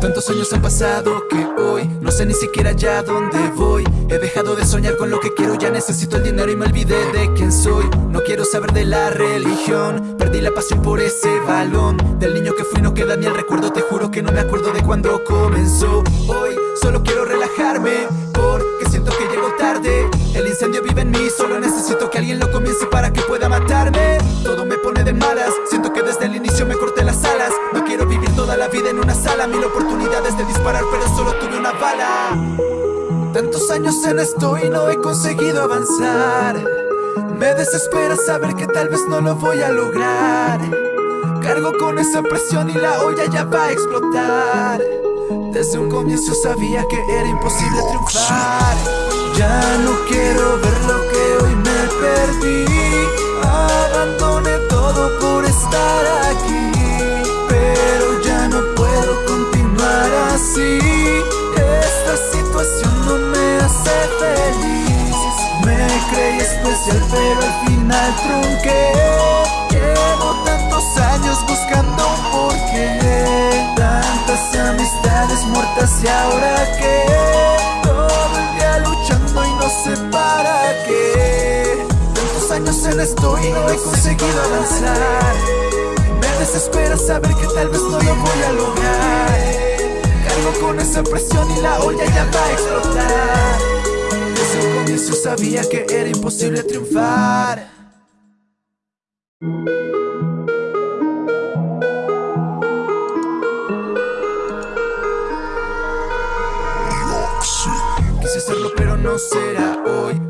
Tantos años han pasado que hoy no sé ni siquiera ya dónde voy. He dejado de soñar con lo que quiero, ya necesito el dinero y me olvidé de quién soy. No quiero saber de la religión, perdí la pasión por ese balón. Del niño que fui no queda ni el recuerdo, te juro que no me acuerdo de cuando comenzó. Hoy solo quiero relajarme, porque Tantos años en esto y no he conseguido avanzar. Me desespera saber que tal vez no lo voy a lograr. Cargo con esa presión y la olla ya va a explotar. Desde un comienzo sabía que era imposible triunfar. Ya no quiero ver lo que hoy me perdí años en esto y no he conseguido avanzar. Me desespera saber que tal vez no lo voy a lograr. Cargo con esa presión y la olla ya va a explotar. Desde un comienzo sabía que era imposible triunfar. Quise hacerlo pero no será hoy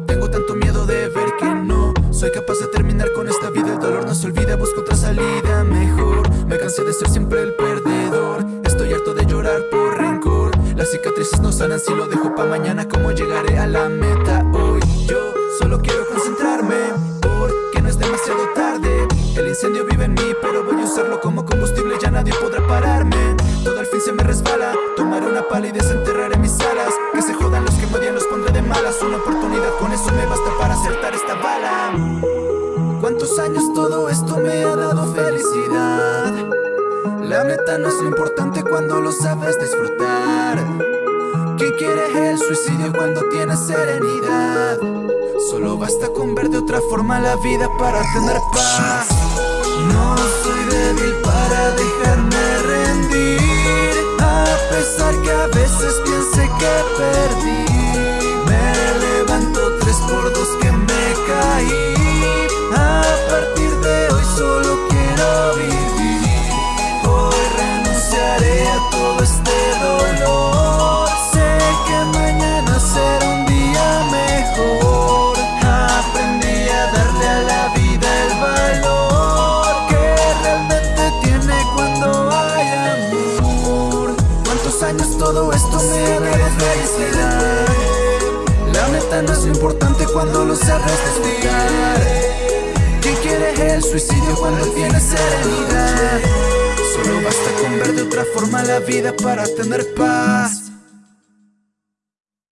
ser siempre el perdedor. Estoy harto de llorar por rencor. Las cicatrices no sanan si lo dejo pa' mañana ¿Cómo llegaré a la meta hoy? Yo solo quiero concentrarme Porque no es demasiado tarde. El incendio vive en mí pero voy a usarlo como combustible Ya nadie podrá pararme. Todo al fin se me resbala Tomaré una pala y desenterraré mis alas. Que se jodan los que me odian, los pondré de malas. Una oportunidad, con eso me basta para acertar esta bala. ¿Cuántos años todo esto me ha dado felicidad? La meta no es importante cuando lo sabes disfrutar. ¿Quién quiere el suicidio cuando tienes serenidad? Solo basta con ver de otra forma la vida para tener paz. No soy débil para dejarme rendir A pesar que a veces piense que perdí lo importante cuando lo sabes disfrutar ¿Quién quiere el suicidio cuando tiene serenidad? Solo basta con ver de otra forma la vida para tener paz